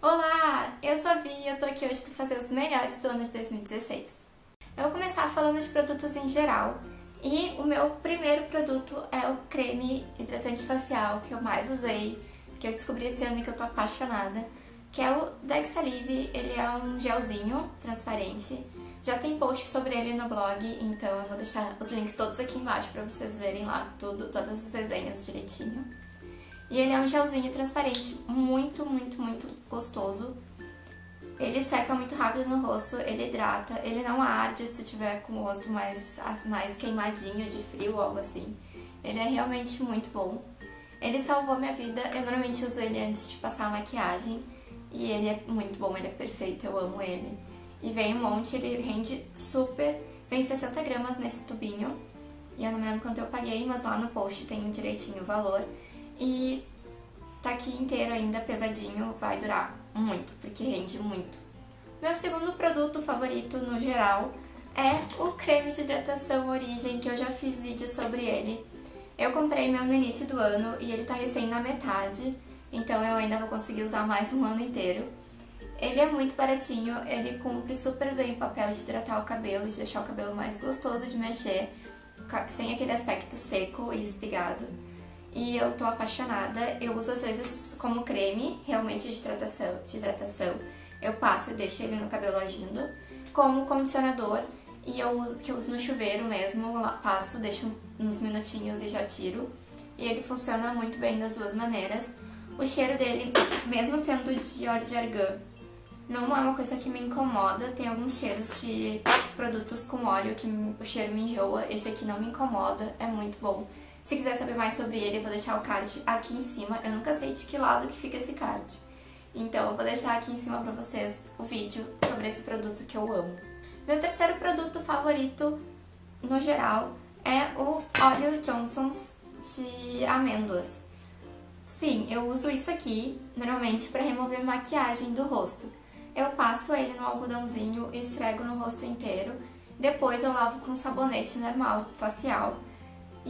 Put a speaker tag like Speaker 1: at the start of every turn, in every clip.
Speaker 1: Olá, eu sou a Vi e eu tô aqui hoje para fazer os melhores do ano de 2016. Eu vou começar falando de produtos em geral e o meu primeiro produto é o creme hidratante facial que eu mais usei, que eu descobri esse ano e que eu tô apaixonada, que é o Dexalive, ele é um gelzinho transparente, já tem post sobre ele no blog, então eu vou deixar os links todos aqui embaixo para vocês verem lá tudo, todas as desenhas direitinho. E ele é um gelzinho transparente muito, muito, muito gostoso. Ele seca muito rápido no rosto, ele hidrata, ele não arde se tu tiver com o rosto mais, mais queimadinho de frio ou algo assim. Ele é realmente muito bom. Ele salvou minha vida, eu normalmente uso ele antes de passar a maquiagem. E ele é muito bom, ele é perfeito, eu amo ele. E vem um monte, ele rende super, vem 60 gramas nesse tubinho. E eu não me lembro quanto eu paguei, mas lá no post tem direitinho o valor. E tá aqui inteiro ainda, pesadinho, vai durar muito, porque rende muito. Meu segundo produto favorito no geral é o creme de hidratação Origem, que eu já fiz vídeo sobre ele. Eu comprei meu no início do ano e ele tá recém na metade, então eu ainda vou conseguir usar mais um ano inteiro. Ele é muito baratinho, ele cumpre super bem o papel de hidratar o cabelo, de deixar o cabelo mais gostoso de mexer, sem aquele aspecto seco e espigado e eu tô apaixonada. Eu uso às vezes como creme, realmente de hidratação, de hidratação. Eu passo e deixo ele no cabelo agindo. Como condicionador, e eu uso, que eu uso no chuveiro mesmo, passo, deixo uns minutinhos e já tiro. E ele funciona muito bem das duas maneiras. O cheiro dele, mesmo sendo de óleo de argan, não é uma coisa que me incomoda. Tem alguns cheiros de produtos com óleo que o cheiro me enjoa. Esse aqui não me incomoda, é muito bom. Se quiser saber mais sobre ele, eu vou deixar o card aqui em cima. Eu nunca sei de que lado que fica esse card. Então eu vou deixar aqui em cima pra vocês o vídeo sobre esse produto que eu amo. Meu terceiro produto favorito, no geral, é o óleo Johnson's de amêndoas. Sim, eu uso isso aqui, normalmente, para remover maquiagem do rosto. Eu passo ele no algodãozinho e esfrego no rosto inteiro. Depois eu lavo com sabonete normal, facial.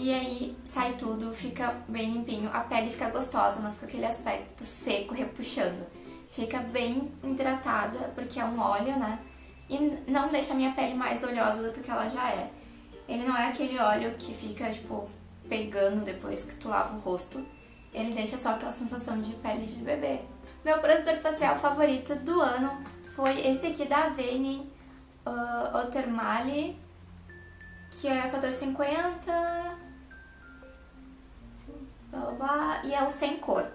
Speaker 1: E aí sai tudo, fica bem limpinho, a pele fica gostosa, não fica aquele aspecto seco, repuxando. Fica bem hidratada, porque é um óleo, né? E não deixa a minha pele mais oleosa do que ela já é. Ele não é aquele óleo que fica, tipo, pegando depois que tu lava o rosto. Ele deixa só aquela sensação de pele de bebê. Meu protetor facial favorito do ano foi esse aqui da Avene, uh, Otermali, que é fator 50, blá, blá, blá, e é o sem cor.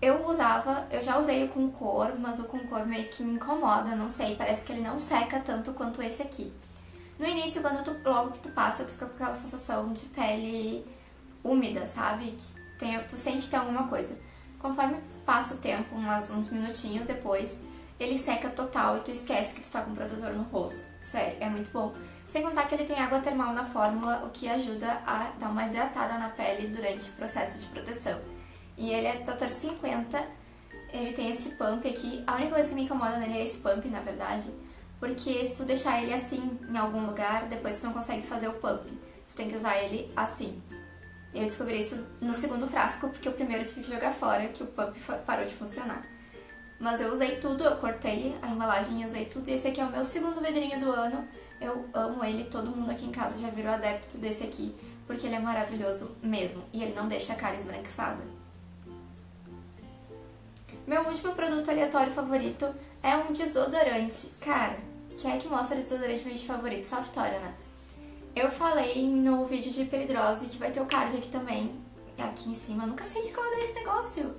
Speaker 1: Eu usava, eu já usei o com cor, mas o com cor meio que me incomoda, não sei, parece que ele não seca tanto quanto esse aqui. No início, quando tu, logo que tu passa, tu fica com aquela sensação de pele úmida, sabe? Que tem, tu sente que tem alguma coisa. Conforme passa o tempo, umas, uns minutinhos depois, ele seca total e tu esquece que tu tá com protetor no rosto. Sério, é muito bom. Sem contar que ele tem água termal na fórmula, o que ajuda a dar uma hidratada na pele durante o processo de proteção. E ele é Total 50, ele tem esse pump aqui. A única coisa que me incomoda nele é esse pump, na verdade, porque se tu deixar ele assim em algum lugar, depois tu não consegue fazer o pump. Tu tem que usar ele assim. Eu descobri isso no segundo frasco, porque o primeiro eu tive que jogar fora, que o pump parou de funcionar. Mas eu usei tudo, eu cortei a embalagem e usei tudo. E esse aqui é o meu segundo vidrinho do ano. Eu amo ele, todo mundo aqui em casa já virou adepto desse aqui, porque ele é maravilhoso mesmo, e ele não deixa a cara esbranquiçada. Meu último produto aleatório favorito é um desodorante. Cara, quem é que mostra desodorante no vídeo favorito? Só a Vitória, né? Eu falei no vídeo de peridrose, que vai ter o card aqui também, aqui em cima. Eu nunca sei de qual é esse negócio.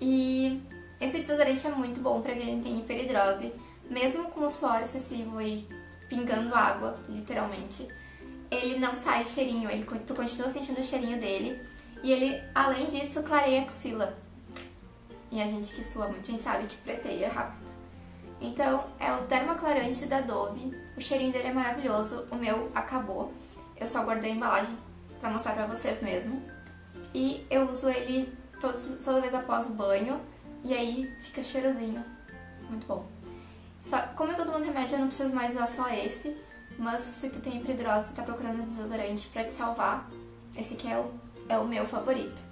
Speaker 1: E esse desodorante é muito bom pra quem tem hiperidrose, mesmo com o suor excessivo e pingando água, literalmente. Ele não sai o cheirinho, ele, tu continua sentindo o cheirinho dele. E ele, além disso, clareia a axila. E a gente que sua muito, a gente sabe que preteia rápido. Então, é o Dermaclarante da Dove. O cheirinho dele é maravilhoso. O meu acabou. Eu só guardei a embalagem pra mostrar pra vocês mesmo. E eu uso ele todos, toda vez após o banho. E aí fica cheirosinho. Muito bom. Só, como eu tô tomando remédio, eu não preciso mais usar só esse. Mas se tu tem hipridrose e tá procurando um desodorante pra te salvar, esse aqui é o, é o meu favorito.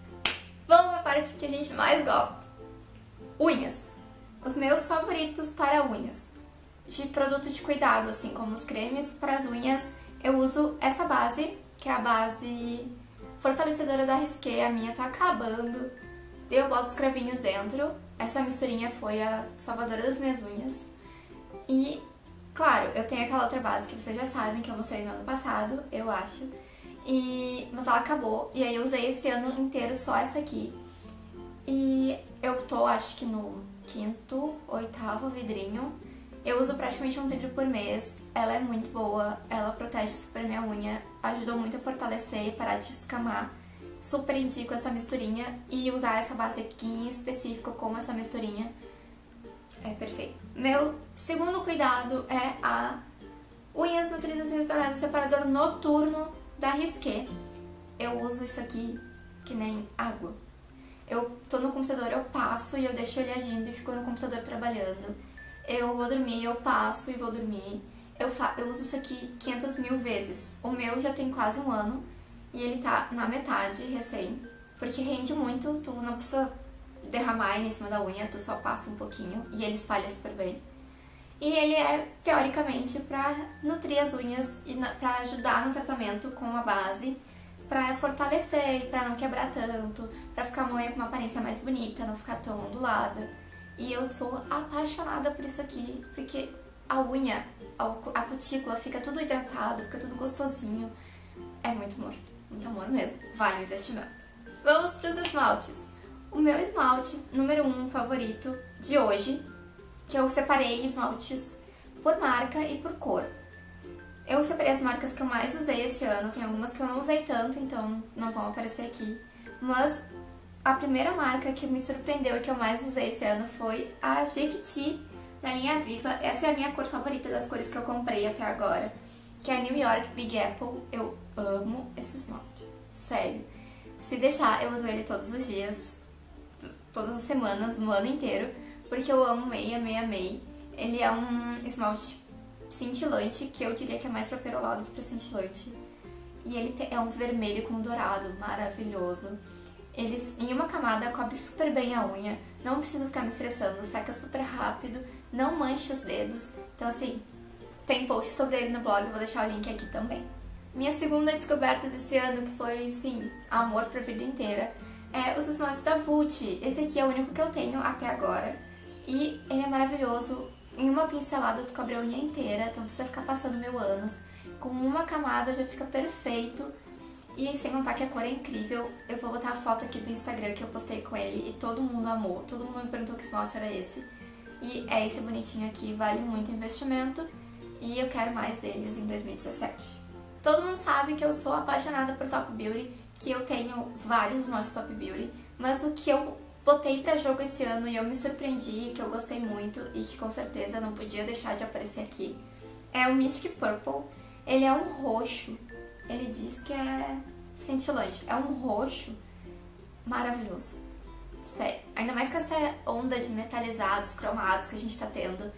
Speaker 1: Vamos pra parte que a gente mais gosta. Unhas. Os meus favoritos para unhas. De produto de cuidado, assim como os cremes para as unhas, eu uso essa base, que é a base fortalecedora da Risqué. A minha tá acabando. Eu boto os cravinhos dentro. Essa misturinha foi a salvadora das minhas unhas. E, claro, eu tenho aquela outra base que vocês já sabem, que eu mostrei no ano passado, eu acho. E, mas ela acabou, e aí eu usei esse ano inteiro só essa aqui. E eu tô, acho que no quinto, oitavo vidrinho. Eu uso praticamente um vidro por mês. Ela é muito boa, ela protege super minha unha, ajudou muito a fortalecer e parar de escamar. Super indico essa misturinha e usar essa base aqui em específico como essa misturinha. É perfeito. Meu segundo cuidado é a unhas nutridas e restauradas separador noturno da Risqué. Eu uso isso aqui que nem água. Eu tô no computador, eu passo e eu deixo ele agindo e fico no computador trabalhando. Eu vou dormir, eu passo e vou dormir. Eu, eu uso isso aqui 500 mil vezes. O meu já tem quase um ano e ele tá na metade recém. Porque rende muito, tu não precisa derramar em cima da unha, tu só passa um pouquinho e ele espalha super bem. E ele é, teoricamente, pra nutrir as unhas e pra ajudar no tratamento com a base pra fortalecer e pra não quebrar tanto, pra ficar a unha com uma aparência mais bonita, não ficar tão ondulada. E eu sou apaixonada por isso aqui, porque a unha, a cutícula fica tudo hidratado, fica tudo gostosinho. É muito amor, muito amor mesmo. Vale o investimento. Vamos pros esmaltes. O meu esmalte número 1 um, favorito de hoje, que eu separei esmaltes por marca e por cor. Eu separei as marcas que eu mais usei esse ano, tem algumas que eu não usei tanto, então não vão aparecer aqui. Mas a primeira marca que me surpreendeu e que eu mais usei esse ano foi a Jequiti da linha Viva. Essa é a minha cor favorita das cores que eu comprei até agora, que é a New York Big Apple. Eu amo esse esmalte, sério. Se deixar, eu uso ele todos os dias, todas as semanas, no ano inteiro, porque eu amo meia, meia, meia. Ele é um esmalte cintilante, que eu diria que é mais pra perolado que pra cintilante. E ele é um vermelho com dourado, maravilhoso. Ele, em uma camada, cobre super bem a unha, não preciso ficar me estressando, seca super rápido, não mancha os dedos. Então, assim, tem post sobre ele no blog, vou deixar o link aqui também. Minha segunda descoberta desse ano, que foi, sim, amor pra vida inteira, é os esmaltes da Vult. Esse aqui é o único que eu tenho até agora. E ele é maravilhoso, em uma pincelada tu cobre a unha inteira, então precisa ficar passando mil anos. Com uma camada já fica perfeito. E sem contar que a cor é incrível, eu vou botar a foto aqui do Instagram que eu postei com ele e todo mundo amou, todo mundo me perguntou que esmalte era esse. E é esse bonitinho aqui, vale muito o investimento e eu quero mais deles em 2017. Todo mundo sabe que eu sou apaixonada por Top Beauty, que eu tenho vários esmaltes Top Beauty, mas o que eu botei pra jogo esse ano e eu me surpreendi, que eu gostei muito e que com certeza não podia deixar de aparecer aqui, é o Mystic Purple. Ele é um roxo, ele diz que é cintilante, é um roxo maravilhoso. Sério, ainda mais com essa onda de metalizados, cromados que a gente tá tendo,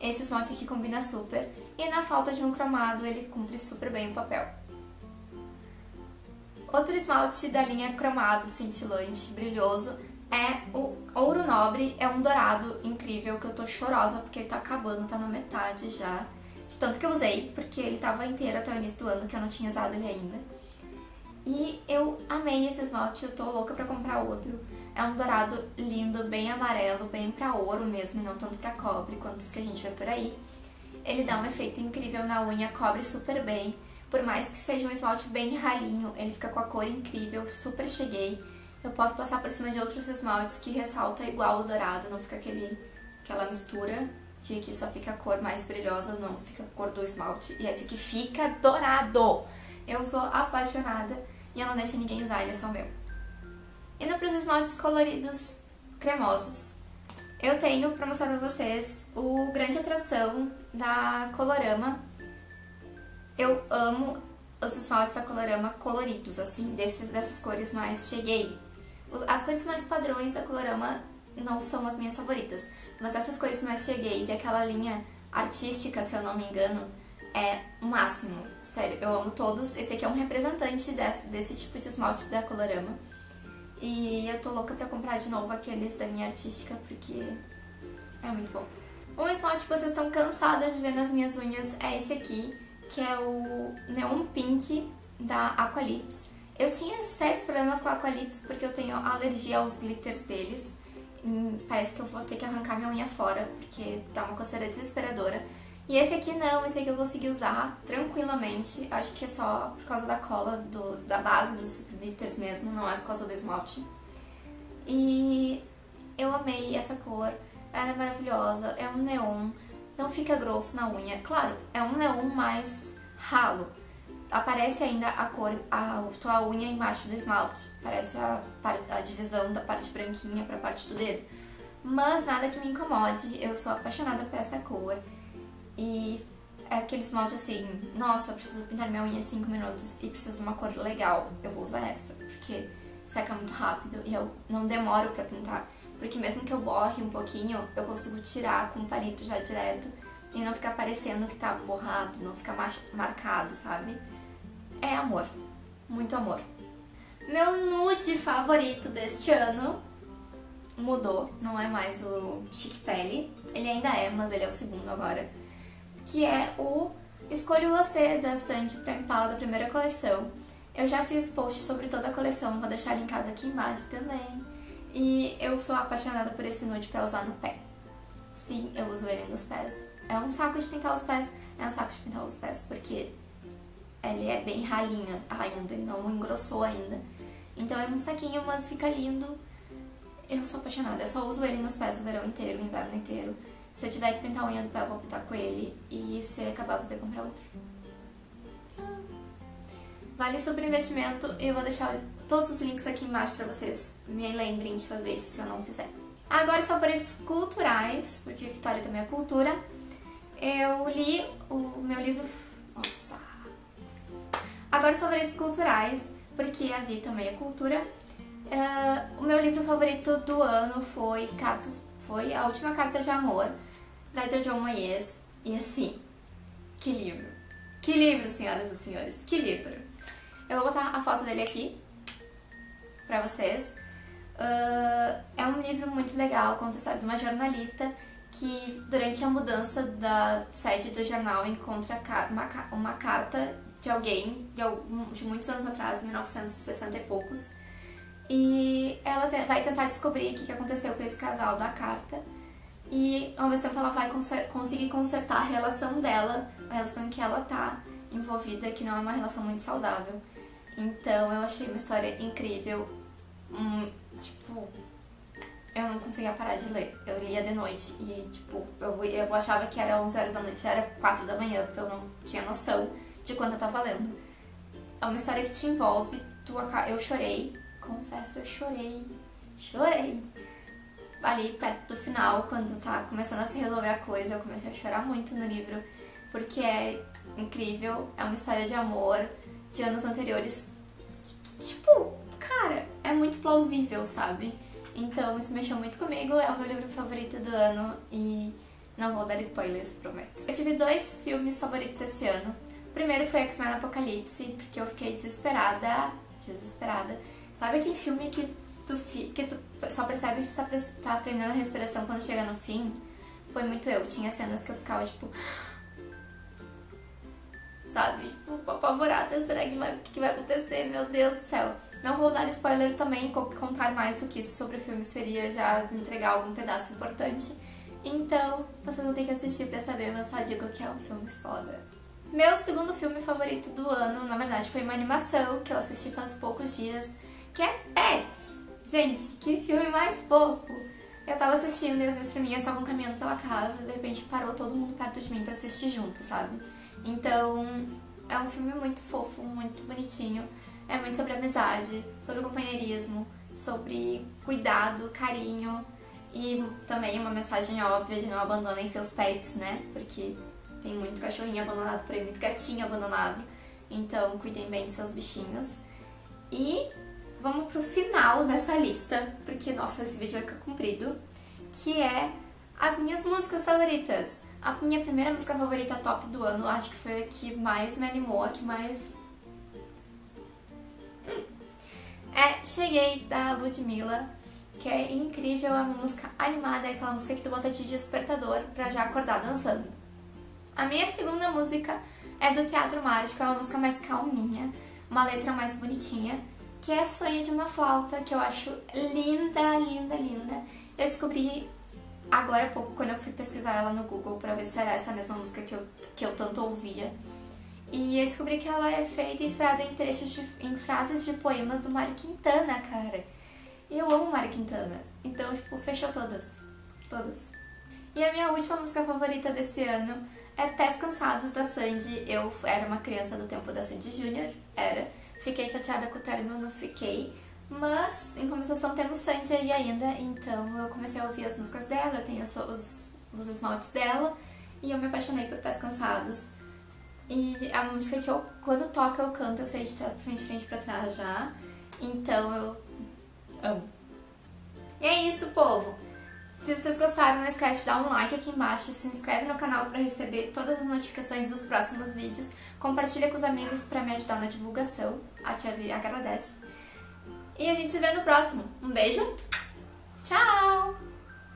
Speaker 1: esse esmalte aqui combina super. E na falta de um cromado, ele cumpre super bem o papel. Outro esmalte da linha cromado, cintilante, brilhoso, é o Ouro Nobre, é um dourado incrível que eu tô chorosa porque ele tá acabando, tá na metade já. De tanto que eu usei, porque ele tava inteiro até o início do ano, que eu não tinha usado ele ainda. E eu amei esse esmalte, eu tô louca pra comprar outro. É um dourado lindo, bem amarelo, bem pra ouro mesmo, e não tanto pra cobre quanto os que a gente vê por aí. Ele dá um efeito incrível na unha, cobre super bem. Por mais que seja um esmalte bem ralinho, ele fica com a cor incrível, super cheguei. Eu posso passar por cima de outros esmaltes que ressalta igual o dourado, não fica aquele, aquela mistura de que só fica a cor mais brilhosa, não, fica a cor do esmalte. E esse aqui fica dourado! Eu sou apaixonada e eu não deixo ninguém usar, ele é só meu. Indo para os esmaltes coloridos cremosos. Eu tenho para mostrar para vocês o grande atração da Colorama. Eu amo os esmaltes da Colorama coloridos, assim, desses, dessas cores mais cheguei. As cores mais padrões da Colorama não são as minhas favoritas, mas essas cores mais chegueis e aquela linha artística, se eu não me engano, é o máximo. Sério, eu amo todos. Esse aqui é um representante desse, desse tipo de esmalte da Colorama. E eu tô louca pra comprar de novo aqueles da linha artística, porque É muito bom. Um esmalte que vocês estão cansadas de ver nas minhas unhas é esse aqui, que é o Neon Pink da Aqualips. Eu tinha sérios problemas com a Aqualips porque eu tenho alergia aos glitters deles. Hum, parece que eu vou ter que arrancar minha unha fora, porque dá uma coceira desesperadora. E esse aqui não, esse aqui eu consegui usar tranquilamente. Acho que é só por causa da cola, do, da base dos glitters mesmo, não é por causa do esmalte. E eu amei essa cor, ela é maravilhosa, é um neon, não fica grosso na unha. Claro, é um neon mais ralo. Aparece ainda a cor, a tua unha embaixo do esmalte. Parece a, a divisão da parte branquinha para a parte do dedo. Mas nada que me incomode, eu sou apaixonada por essa cor. E é aquele esmalte assim, nossa, eu preciso pintar minha unha em 5 minutos e preciso de uma cor legal, eu vou usar essa, porque seca muito rápido e eu não demoro pra pintar. Porque mesmo que eu borre um pouquinho, eu consigo tirar com o palito já direto e não ficar parecendo que tá borrado, não ficar marcado, sabe? É amor, muito amor. Meu nude favorito deste ano mudou, não é mais o Chic Pele, ele ainda é, mas ele é o segundo agora que é o Escolha Você, da Sandy pra Impala, da primeira coleção. Eu já fiz post sobre toda a coleção, vou deixar linkado aqui embaixo também. E eu sou apaixonada por esse nude pra usar no pé. Sim, eu uso ele nos pés. É um saco de pintar os pés, é um saco de pintar os pés, porque ele é bem ralinho ainda, não engrossou ainda. Então é um saquinho, mas fica lindo. Eu sou apaixonada, eu só uso ele nos pés o verão inteiro, o inverno inteiro. Se eu tiver que pintar a unha do pé, eu vou pintar com ele. E se acabar, eu vou ter que comprar outro. Vale super investimento. Eu vou deixar todos os links aqui embaixo pra vocês me lembrem de fazer isso se eu não fizer. Agora, os favoritos culturais, porque Vitória também é cultura. Eu li o meu livro... Nossa! Agora, os favoritos culturais, porque a Vi também é cultura. Uh, o meu livro favorito do ano foi Cartas foi A Última Carta de Amor, da Jojo Moyes. E assim, que livro! Que livro, senhoras e senhores! Que livro! Eu vou botar a foto dele aqui pra vocês. Uh, é um livro muito legal, conta a história de uma jornalista que durante a mudança da sede do jornal encontra uma, uma carta de alguém de, muitos anos atrás, 1960 e poucos, e ela vai tentar descobrir o que aconteceu com esse casal da carta. E ao mesmo tempo ela vai conseguir consertar a relação dela, a relação que ela tá envolvida, que não é uma relação muito saudável. Então eu achei uma história incrível. Hum, tipo, eu não conseguia parar de ler. Eu lia de noite e, tipo, eu, eu achava que era 11 horas da noite, era 4 da manhã, porque eu não tinha noção de quanto eu tava lendo. É uma história que te envolve, tu, eu chorei, confesso, eu chorei. Chorei. Ali perto do final, quando tá começando a se resolver a coisa, eu comecei a chorar muito no livro, porque é incrível, é uma história de amor de anos anteriores. Tipo, cara, é muito plausível, sabe? Então isso mexeu muito comigo, é o meu livro favorito do ano e não vou dar spoilers, prometo. Eu tive dois filmes favoritos esse ano. O primeiro foi X-Men Apocalipse, porque eu fiquei desesperada, desesperada Sabe aquele filme que tu, que tu só percebe que tu tá, tá aprendendo a respiração quando chega no fim? Foi muito eu. Tinha cenas que eu ficava, tipo... Sabe? Tipo, apavorada. Será que que vai acontecer? Meu Deus do céu. Não vou dar spoilers também, contar mais do que isso sobre o filme seria já entregar algum pedaço importante. Então, vocês vão ter que assistir pra saber, mas só digo que é um filme foda. Meu segundo filme favorito do ano, na verdade, foi uma animação que eu assisti faz poucos dias que é Pets. Gente, que filme mais fofo! Eu tava assistindo e as minhas priminhas estavam caminhando pela casa e de repente parou todo mundo perto de mim pra assistir junto, sabe? Então, é um filme muito fofo, muito bonitinho. É muito sobre amizade, sobre companheirismo, sobre cuidado, carinho e também uma mensagem óbvia de não abandonem seus pets, né? Porque tem muito cachorrinho abandonado por aí, muito gatinho abandonado. Então, cuidem bem de seus bichinhos. E vamos pro final dessa lista, porque, nossa, esse vídeo vai ficar comprido, que é as minhas músicas favoritas. A minha primeira música favorita top do ano, acho que foi a que mais me animou, a que mais... É Cheguei, da Ludmilla. que é incrível, é uma música animada, é aquela música que tu bota de despertador pra já acordar dançando. A minha segunda música é do Teatro Mágico, é uma música mais calminha, uma letra mais bonitinha, que é Sonho de uma Flauta, que eu acho linda, linda, linda. Eu descobri agora há pouco, quando eu fui pesquisar ela no Google pra ver se era essa mesma música que eu, que eu tanto ouvia. E eu descobri que ela é feita inspirada em trechos, de, em frases de poemas do Mário Quintana, cara. E eu amo Mário Quintana, então, tipo, fechou todas. Todas. E a minha última música favorita desse ano é Pés Cansados, da Sandy. Eu era uma criança do tempo da Sandy Júnior, era. Fiquei chateada com o término, não fiquei. Mas, em compensação, temos Sandy aí ainda, então eu comecei a ouvir as músicas dela, eu tenho os, os esmaltes dela, e eu me apaixonei por Pés Cansados. E uma música que eu, quando toca, eu canto, eu sei de trás pra frente, frente pra trás já. Então eu amo. E é isso, povo! Se vocês gostaram, não esquece de dar um like aqui embaixo, se inscreve no canal para receber todas as notificações dos próximos vídeos, compartilha com os amigos para me ajudar na divulgação, a Tia Vi agradece. E a gente se vê no próximo. Um beijo, tchau!